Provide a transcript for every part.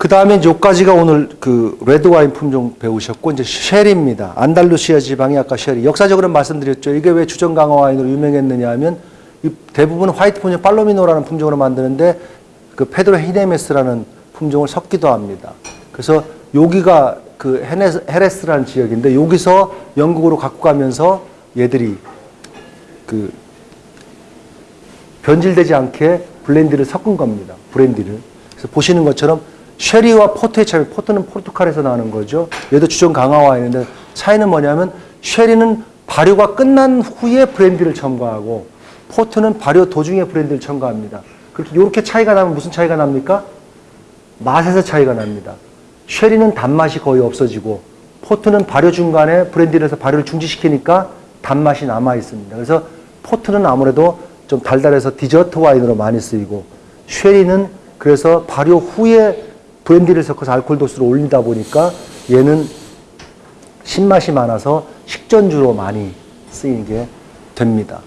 그 다음에 여기까지가 오늘 그 레드 와인 품종 배우셨고 이제 쉐리입니다. 안달루시아 지방이 아까 쉐리. 역사적으로 말씀드렸죠. 이게 왜 주정 강화 와인으로 유명했느냐 하면 이 대부분 화이트 품종 팔로미노라는 품종으로 만드는데 그 페드로 히메네스라는 품종을 섞기도 합니다. 그래서 여기가 그 헤네스, 헤레스라는 지역인데 여기서 영국으로 갖고 가면서 얘들이 그 변질되지 않게 블렌디를 섞은 겁니다. 브랜디를. 그래서 보시는 것처럼 쉐리와 포트의 차이, 포트는 포르투갈에서 나는 거죠. 얘도 주정 강화 와인인데 차이는 뭐냐면 쉐리는 발효가 끝난 후에 브랜디를 첨가하고 포트는 발효 도중에 브랜디를 첨가합니다. 그렇게 이렇게 차이가 나면 무슨 차이가 납니까? 맛에서 차이가 납니다. 쉐리는 단맛이 거의 없어지고 포트는 발효 중간에 브랜디를 해서 발효를 중지시키니까 단맛이 남아 있습니다. 그래서 포트는 아무래도 좀 달달해서 디저트 와인으로 많이 쓰이고 쉐리는 그래서 발효 후에 브랜디를 섞어서 알코올 도수를 올리다 보니까 얘는 신맛이 많아서 식전주로 많이 쓰이게 됩니다.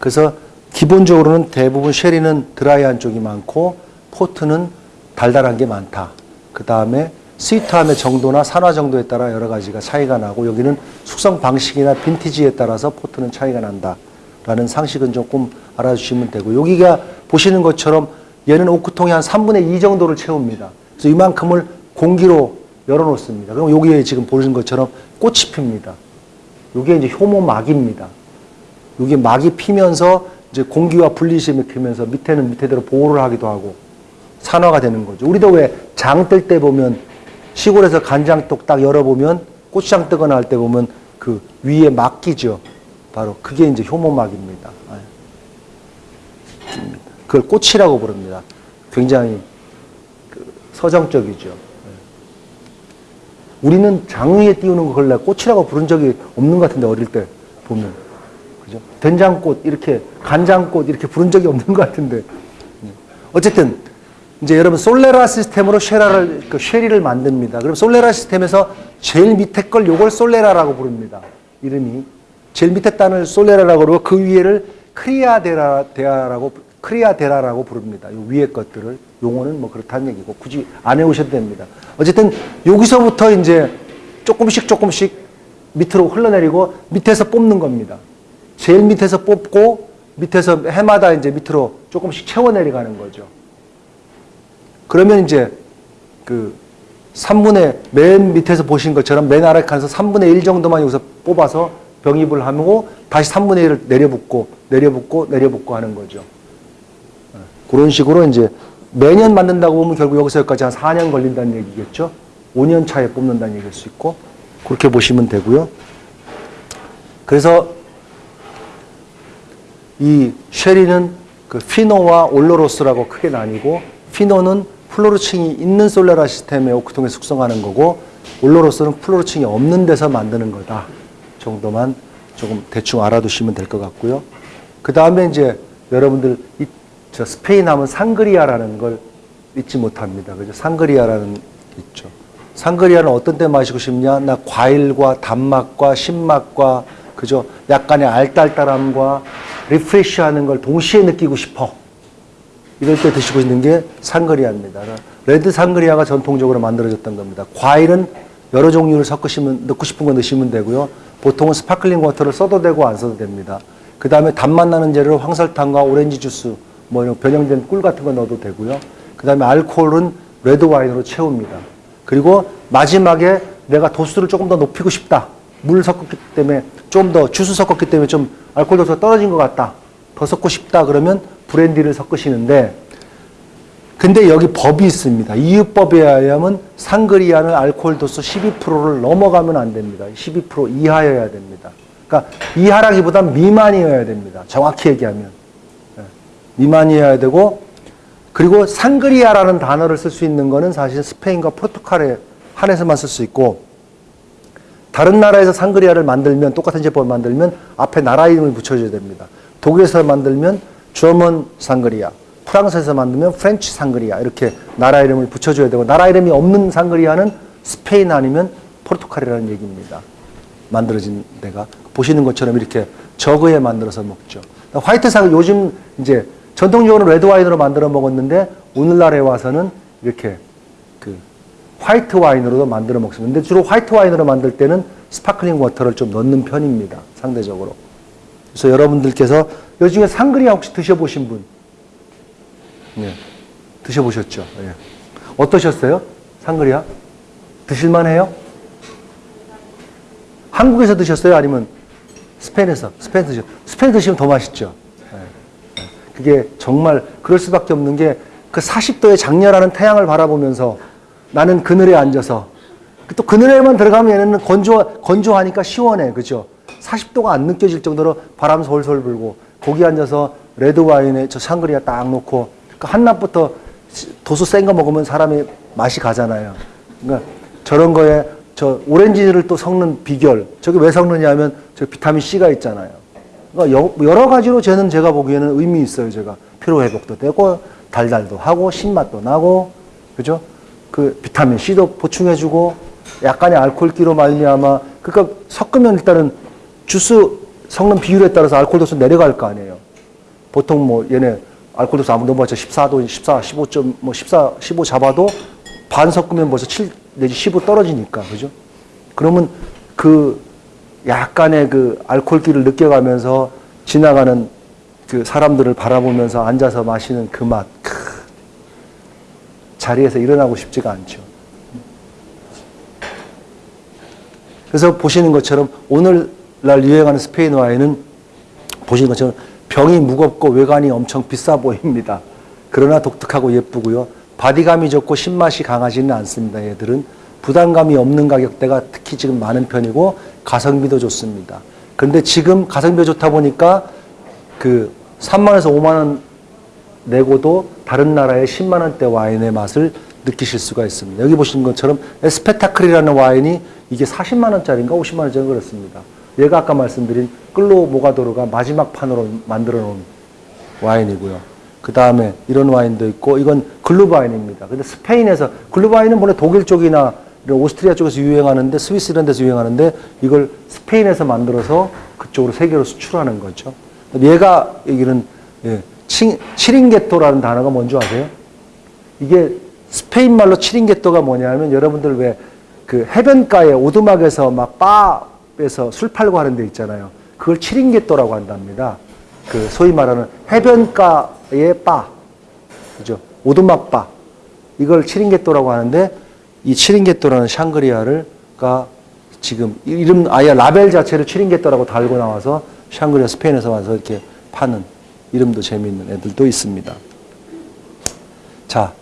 그래서 기본적으로는 대부분 쉐리는 드라이한 쪽이 많고 포트는 달달한 게 많다. 그 다음에 스위트함의 정도나 산화 정도에 따라 여러 가지가 차이가 나고 여기는 숙성 방식이나 빈티지에 따라서 포트는 차이가 난다. 라는 상식은 조금 알아주시면 되고 여기가 보시는 것처럼 얘는 오크통이 한 3분의 2 정도를 채웁니다. 그래서 이만큼을 공기로 열어놓습니다. 그럼 여기에 지금 보시는 것처럼 꽃이 핍니다. 이게 이제 효모막입니다. 이게 막이 피면서 이제 공기와 분리심이 피면서 밑에는 밑에대로 보호를 하기도 하고 산화가 되는 거죠. 우리도 왜 장 뜰 때 보면 시골에서 간장떡 딱 열어보면 고추장 뜨거나 할 때 보면 그 위에 막 끼죠. 바로 그게 이제 효모막입니다. 예. 그걸 꽃이라고 부릅니다. 굉장히 그 서정적이죠. 예. 우리는 장 위에 띄우는 걸 원래 꽃이라고 부른 적이 없는 것 같은데 어릴 때 보면 그죠? 된장꽃 이렇게 간장꽃 이렇게 부른 적이 없는 것 같은데 예. 어쨌든 이제 여러분 solera system으로 쉐라를 그 쉐리를 만듭니다. 그럼 solera system에서 제일 밑에 걸 요걸 solera라고 부릅니다. 이름이 제일 밑에 단을 solera라고 그러고 그 위에를 criadera라고 criadera라고 부릅니다. 요 위에 것들을 용어는 뭐 그렇다는 얘기고 굳이 안 해오셔도 됩니다. 어쨌든 여기서부터 이제 조금씩 조금씩 밑으로 흘러내리고 밑에서 뽑는 겁니다. 제일 밑에서 뽑고 밑에서 해마다 이제 밑으로 조금씩 채워 내려가는 거죠. 그러면 이제 그 3분의 맨 밑에서 보신 것처럼 맨 아래 칸에서 3분의 1 정도만 여기서 뽑아서 병입을 하고 다시 3분의 1을 내려붙고 내려붙고 내려붙고 하는 거죠. 그런 식으로 이제 매년 만든다고 보면 결국 여기서 여기까지 한 4년 걸린다는 얘기겠죠. 5년 차에 뽑는다는 얘기일 수 있고 그렇게 보시면 되고요. 그래서 이 쉐리는 그 fino와 oloroso라고 크게 나뉘고 fino는 flor층이 있는 solera system의 오크통에 숙성하는 거고 oloroso는 flor층이 없는 데서 만드는 거다 정도만 조금 대충 알아두시면 될 것 같고요. 그 다음에 이제 여러분들 이, 저 스페인 하면 상그리아라는 걸 잊지 못합니다. 그죠? 상그리아라는 있죠. 상그리아는 어떤 때 마시고 싶냐? 나 과일과 단맛과 신맛과 그죠? 약간의 알딸딸함과 refresh하는 걸 동시에 느끼고 싶어. 이럴 때 드시고 있는 게 상그리아입니다. 레드 상그리아가 전통적으로 만들어졌던 겁니다. 과일은 여러 종류를 섞으시면 넣고 싶은 거 넣으시면 되고요. 보통은 sparkling water를 써도 되고 안 써도 됩니다. 그 다음에 단맛 나는 재료 황설탕과 오렌지 주스, 뭐 이런 변형된 꿀 같은 거 넣어도 되고요. 그 다음에 알코올은 레드 와인으로 채웁니다. 그리고 마지막에 내가 도수를 조금 더 높이고 싶다. 물 섞었기 때문에 좀 더 주스 섞었기 때문에 좀 알코올 도수가 떨어진 것 같다. 더 섞고 싶다 그러면 브랜디를 섞으시는데 근데 여기 법이 있습니다. 이유법에 의하면 상그리아는 알코올 도수 12%를 넘어가면 안 됩니다. 12% 이하여야 됩니다. 그러니까 이하라기보단 미만이어야 됩니다. 정확히 얘기하면. 네. 미만이어야 되고 그리고 상그리아라는 단어를 쓸 수 있는 거는 사실 스페인과 포르투갈에 한해서만 쓸 수 있고 다른 나라에서 상그리아를 만들면 똑같은 제품을 만들면 앞에 나라 이름을 붙여줘야 됩니다. 독일에서 만들면 German 상그리아, 프랑스에서 만들면 French 상그리아 이렇게 나라 이름을 붙여줘야 되고 나라 이름이 없는 상그리아는 스페인 아니면 포르투갈이라는 얘기입니다. 만들어진 데가 보시는 것처럼 이렇게 jug에 만들어서 먹죠. 화이트 상 요즘 이제 전통적으로 레드 와인으로 만들어 먹었는데 오늘날에 와서는 이렇게 그 화이트 와인으로도 만들어 먹습니다. 근데 주로 화이트 와인으로 만들 때는 sparkling water를 좀 넣는 편입니다. 상대적으로. 그래서 여러분들께서 요즘에 상그리아 혹시 드셔보신 분? 네. 드셔보셨죠? 예. 어떠셨어요? 상그리아? 드실만해요? 한국에서 드셨어요? 아니면 스페인에서? 스페인 드셨 스페인 드시면 더 맛있죠? 예. 그게 정말 그럴 수밖에 없는 게 그 40도의 작렬하는 태양을 바라보면서 나는 그늘에 앉아서 또 그늘에만 들어가면 얘는 건조, 건조하니까 시원해. 그죠? 40도가 안 느껴질 정도로 바람 솔솔 불고 거기 앉아서 레드 와인에 저 샹그리아 딱 놓고 그 한낮부터 도수 센 거 먹으면 사람이 맛이 가잖아요. 그러니까 저런 거에 저 오렌지를 또 섞는 비결. 저게 왜 섞느냐 하면 저 비타민 C가 있잖아요. 그러니까 여- 여러 가지로 저는 제가 보기에는 의미 있어요. 제가 피로 회복도 되고 달달도 하고 신맛도 나고 그죠? 그 비타민 C도 보충해주고 약간의 알코올기로 말미암아 그러니까 섞으면 일단은 주스 섞는 비율에 따라서 알코올 도수 내려갈 거 아니에요. 보통 뭐 얘네 알코올 도수 아무 넘어서 14도, 14, 15점 뭐 14, 15 잡아도 반 섞으면 벌써 7 내지 15 떨어지니까 그죠? 그러면 그 약간의 그 알코올기를 느껴가면서 지나가는 그 사람들을 바라보면서 앉아서 마시는 그 맛. 크. 자리에서 일어나고 싶지가 않죠. 그래서 보시는 것처럼 오늘날 유행하는 스페인 와인은 보시는 것처럼 병이 무겁고 외관이 엄청 비싸 보입니다. 그러나 독특하고 예쁘고요. 바디감이 좋고 신맛이 강하지는 않습니다. 얘들은 부담감이 없는 가격대가 특히 지금 많은 편이고 가성비도 좋습니다. 그런데 지금 가성비가 좋다 보니까 그 3만원에서 5만원 내고도 다른 나라의 10만 원대 와인의 맛을 느끼실 수가 있습니다. 여기 보시는 것처럼 에스페타클이라는 와인이 이게 40만 원짜리인가 50만 원짜리 그렇습니다. 얘가 아까 말씀드린 끌로 모가도르가 마지막 판으로 만들어 놓은 와인이고요. 그 다음에 이런 와인도 있고 이건 Glühwein입니다. 근데 스페인에서 Glühwein은 원래 독일 쪽이나 오스트리아 쪽에서 유행하는데 스위스 이런 데서 유행하는데 이걸 스페인에서 만들어서 그쪽으로 세계로 수출하는 거죠. 얘가 여기는 예, 치, chiringuito라는 단어가 뭔지 아세요? 이게 스페인 말로 치링게토가 뭐냐면 여러분들 왜 그 해변가에 오두막에서 막 바에서 술 팔고 하는 데 있잖아요. 그걸 치링게토라고 한답니다. 그 소위 말하는 해변가의 바, 그죠? 오두막 바. 이걸 치링게토라고 하는데 이 치링게토라는 샹그리아를가 지금 이름 아예 라벨 자체를 치링게토라고 달고 나와서 샹그리아 스페인에서 와서 이렇게 파는 이름도 재미있는 애들도 있습니다. 자,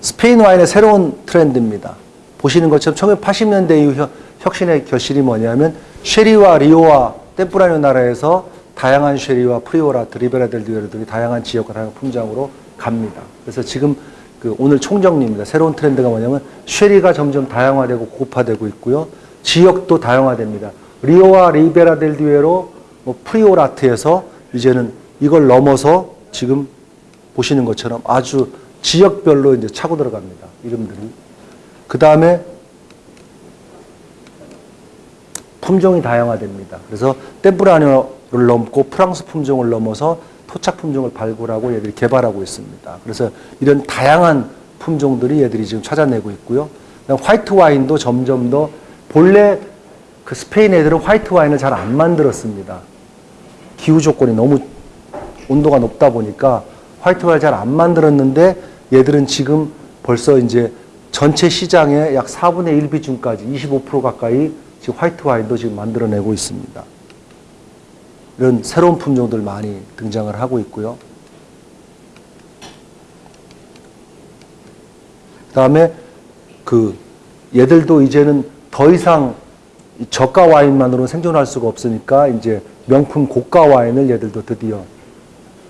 스페인 와인의 새로운 트렌드입니다. 보시는 것처럼 1980년대 이후 혁- 혁신의 결실이 뭐냐면 쉐리와 리오와 템프라뇨 나라에서 다양한 쉐리와 프리오라, 드리베라 델 듀에로 등의 다양한 지역과 다양한 품장으로 갑니다. 그래서 지금 그 오늘 총정리입니다. 새로운 트렌드가 뭐냐면 쉐리가 점점 다양화되고 고급화되고 있고요. 지역도 다양화됩니다. 리오하 리베라 델 듀에로 뭐 프리오라트에서 이제는 이걸 넘어서 지금 보시는 것처럼 아주 지역별로 이제 차고 들어갑니다. 이름들이. 그 다음에 품종이 다양화됩니다. 그래서 템프라뇨를 넘고 프랑스 품종을 넘어서 토착 품종을 발굴하고 얘들이 개발하고 있습니다. 그래서 이런 다양한 품종들이 얘들이 지금 찾아내고 있고요. 화이트 와인도 점점 더 본래 그 스페인 애들은 화이트 와인을 잘 안 만들었습니다. 기후 조건이 너무 온도가 높다 보니까 화이트 와인 잘 안 만들었는데 얘들은 지금 벌써 이제 전체 시장의 약 4분의 1 비중까지 25% 가까이 지금 화이트 와인도 지금 만들어내고 있습니다. 이런 새로운 품종들 많이 등장을 하고 있고요. 그다음에 그 얘들도 이제는 더 이상 이 저가 와인만으로는 생존할 수가 없으니까 이제 명품 고가 와인을 얘들도 드디어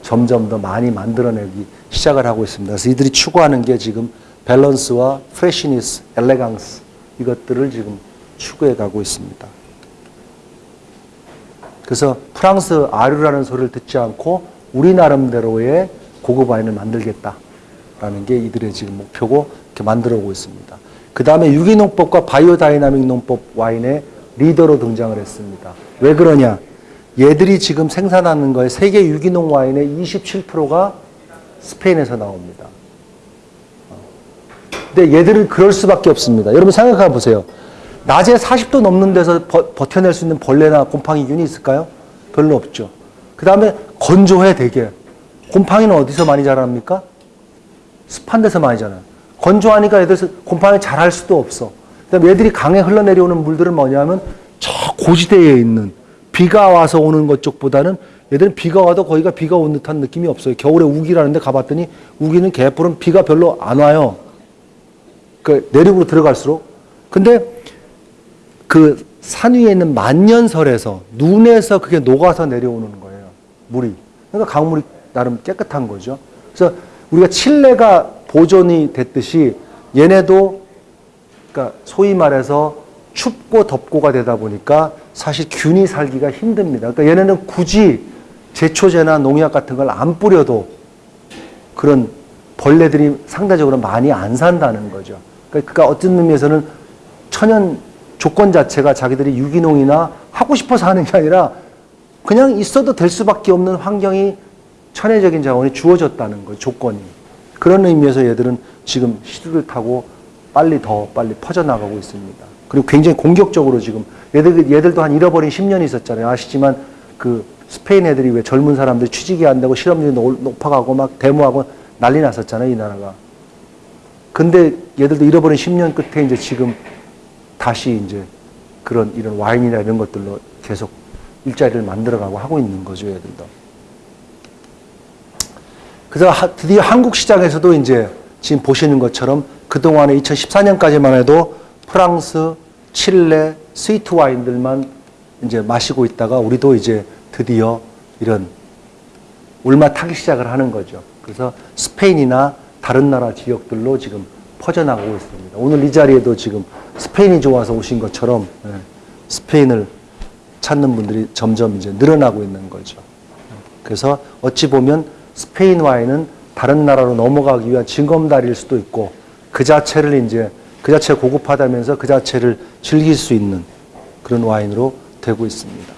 점점 더 많이 만들어내기 시작을 하고 있습니다. 그래서 이들이 추구하는 게 지금 밸런스와 freshness, elegance 이것들을 지금 추구해 가고 있습니다. 그래서 프랑스 아류라는 소리를 듣지 않고 우리 나름대로의 고급 와인을 만들겠다라는 게 이들의 지금 목표고 이렇게 만들어 오고 있습니다. 그 다음에 유기농법과 biodynamic 농법 와인의 리더로 등장을 했습니다. 왜 그러냐? 얘들이 지금 생산하는 거에 세계 유기농 와인의 27%가 스페인에서 나옵니다. 근데 얘들은 그럴 수밖에 없습니다. 여러분 생각해 보세요. 낮에 40도 넘는 데서 버, 버텨낼 수 있는 벌레나 곰팡이균이 있을까요? 별로 없죠. 그 다음에 건조해 되게. 곰팡이는 어디서 많이 자랍니까? 습한 데서 많이 자라요. 건조하니까 애들 곰팡이 자랄 수도 없어. 그다음에 얘들이 강에 흘러내려오는 물들은 뭐냐면 저 고지대에 있는 비가 와서 오는 것 쪽보다는 얘들은 비가 와도 거기가 비가 온 듯한 느낌이 없어요. 겨울에 우기라는데 가봤더니 우기는 개뿔은 비가 별로 안 와요. 그 내륙으로 들어갈수록. 근데 그 산 위에 있는 만년설에서 눈에서 그게 녹아서 내려오는 거예요. 물이. 그러니까 강물이 나름 깨끗한 거죠. 그래서 우리가 칠레가 보존이 됐듯이 얘네도 그러니까 소위 말해서 춥고 덥고가 되다 보니까 사실 균이 살기가 힘듭니다. 그러니까 얘네는 굳이 제초제나 농약 같은 걸 안 뿌려도 그런 벌레들이 상대적으로 많이 안 산다는 거죠. 그러니까 어떤 의미에서는 천연 조건 자체가 자기들이 유기농이나 하고 싶어서 하는 게 아니라 그냥 있어도 될 수밖에 없는 환경이 천혜적인 자원이 주어졌다는 거예요. 조건이. 그런 의미에서 얘들은 지금 시두를 타고 빨리 더 빨리 퍼져나가고 있습니다. 그리고 굉장히 공격적으로 지금 얘들, 얘들도 한 잃어버린 10년이 있었잖아요. 아시지만 그 스페인 애들이 왜 젊은 사람들 취직이 안 되고 실업률이 높- 높아가고 막 데모하고 난리 났었잖아요. 이 나라가. 근데 얘들도 잃어버린 10년 끝에 이제 지금 다시 이제 그런 이런 와인이나 이런 것들로 계속 일자리를 만들어가고 하고 있는 거죠. 얘들도. 그래서 하- 드디어 한국 시장에서도 이제 지금 보시는 것처럼 그동안에 2014년까지만 해도 프랑스, 칠레, 스위트 와인들만 이제 마시고 있다가 우리도 이제 드디어 이런 울마 타기 시작을 하는 거죠. 그래서 스페인이나 다른 나라 지역들로 지금 퍼져나가고 있습니다. 오늘 이 자리에도 지금 스페인이 좋아서 오신 것처럼 예, 스페인을 찾는 분들이 점점 이제 늘어나고 있는 거죠. 그래서 어찌 보면 스페인 와인은 다른 나라로 넘어가기 위한 징검다리일 수도 있고 그 자체를 이제 그 자체가 고급하다면서 그 자체를 즐길 수 있는 그런 와인으로 되고 있습니다.